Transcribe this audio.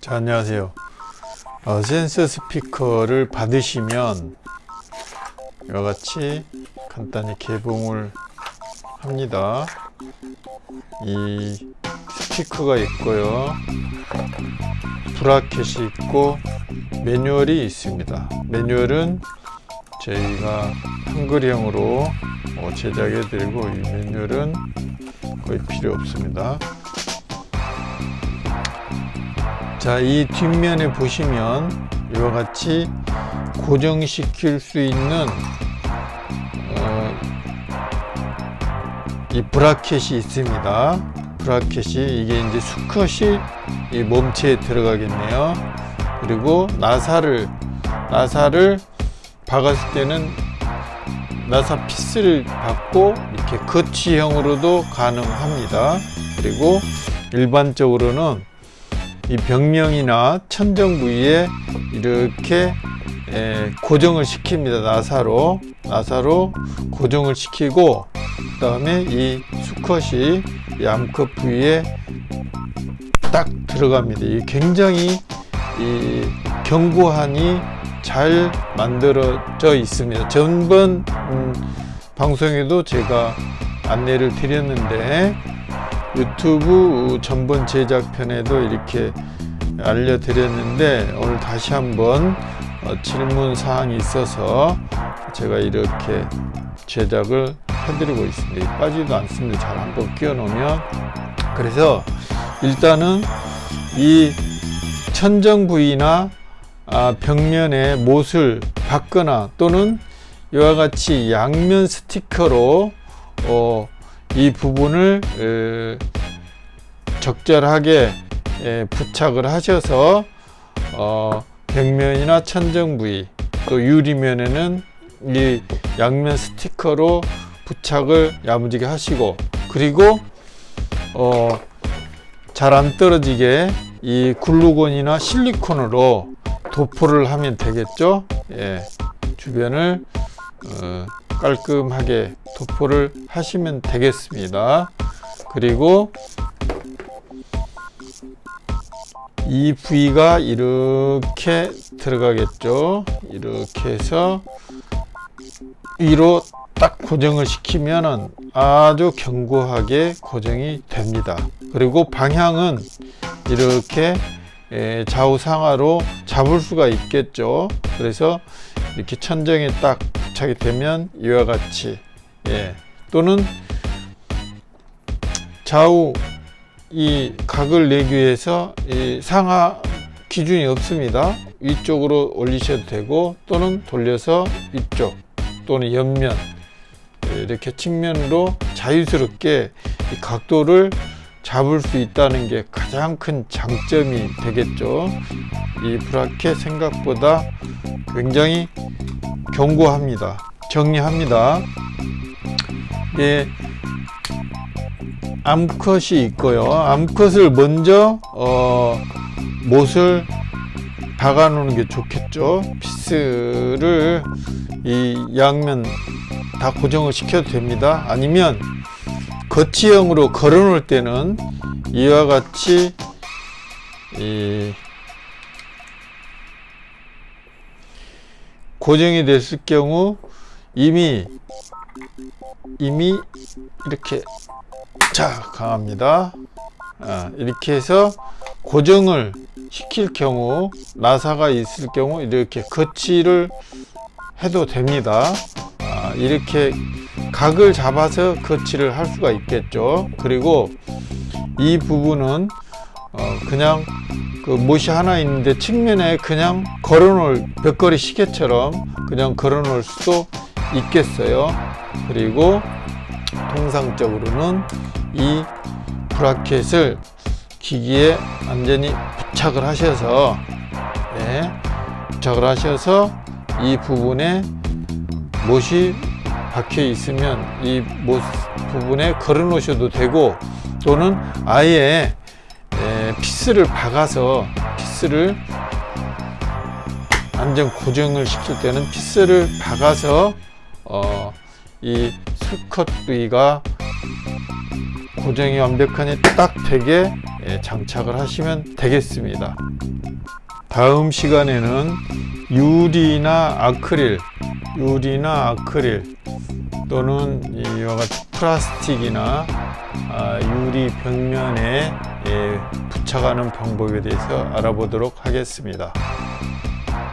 자 안녕하세요. 어, 센서 스피커를 받으시면 이와 같이 간단히 개봉을 합니다. 이 스피커가 있고요. 브라켓이 있고 매뉴얼이 있습니다. 매뉴얼은 저희가 한글형으로 어, 제작해 드리고 이 매뉴얼은 거의 필요 없습니다 자, 이 뒷면에 보시면 이와 같이 고정시킬 수 있는 어, 이 브라켓이 있습니다. 브라켓이 이게 이제 수컷이 이 몸체에 들어가겠네요. 그리고 나사를 나사를 박았을 때는 나사 피스를 받고 이렇게 거치형으로도 가능합니다. 그리고 일반적으로는 이 벽면이나 천정 부위에 이렇게 고정을 시킵니다. 나사로. 나사로 고정을 시키고 그 다음에 이 수컷이 이 암컷 부위에 딱 들어갑니다. 이 굉장히 이 견고하니 잘 만들어져 있습니다. 전번 음, 방송에도 제가 안내를 드렸는데 유튜브 전번 제작편에도 이렇게 알려드렸는데 오늘 다시 한번 어, 질문 사항이 있어서 제가 이렇게 제작을 해드리고 있습니다. 빠지도 않습니다. 잘 한번 끼워 놓으면. 그래서 일단은 이 천정 부위나 아, 벽면에 못을 박거나 또는 이와 같이 양면 스티커로 어, 이 부분을 적절하게 부착을 하셔서 어, 벽면이나 천정 부위 또 유리면에는 이 양면 스티커로 부착을 야무지게 하시고 그리고 어, 잘 안 떨어지게 이 글루건이나 실리콘으로 도포를 하면 되겠죠? 예, 주변을 어, 깔끔하게 도포를 하시면 되겠습니다. 그리고 이 부위가 이렇게 들어가겠죠? 이렇게 해서 위로 딱 고정을 시키면 아주 견고하게 고정이 됩니다. 그리고 방향은 이렇게 좌우상하로 잡을 수가 있겠죠? 그래서 이렇게 천정에 딱 부착이 되면 이와 같이 예. 또는 좌우 이 각을 내기 위해서 이 상하 기준이 없습니다 위쪽으로 올리셔도 되고 또는 돌려서 위쪽 또는 옆면 이렇게 측면으로 자유스럽게 이 각도를 잡을 수 있다는 게 가장 큰 장점이 되겠죠 이 브라켓 생각보다 굉장히 견고합니다. 정리합니다. 예, 암컷이 있고요. 암컷을 먼저 어, 못을 박아 놓는 게 좋겠죠. 피스를 이 양면 다 고정을 시켜도 됩니다. 아니면 거치형으로 걸어 놓을 때는 이와 같이 이 고정이 됐을 경우 이미 이미 이렇게 자 강합니다. 아, 이렇게 해서 고정을 시킬 경우 나사가 있을 경우 이렇게 거치를 해도 됩니다. 아, 이렇게 각을 잡아서 거치를 할 수가 있겠죠. 그리고 이 부분은 어, 그냥 그 못이 하나 있는데 측면에 그냥 걸어 놓을 벽걸이 시계처럼 그냥 걸어 놓을 수도 있겠어요. 그리고 통상적으로는 이 브라켓을 기기에 완전히 부착을 하셔서 네, 부착을 하셔서 이 부분에 못이 박혀 있으면 이 못 부분에 걸어 놓으셔도 되고 또는 아예 피스를 박아서 피스를 안전 고정을 시킬 때는 피스를 박아서 어, 이 수컷 부위가 고정이 완벽하니 딱 되게 예, 장착을 하시면 되겠습니다. 다음 시간에는 유리나 아크릴, 유리나 아크릴 또는 이와 같은 플라스틱이나 아, 유리 벽면에 예, 부착하는 방법에 대해서 알아보도록 하겠습니다.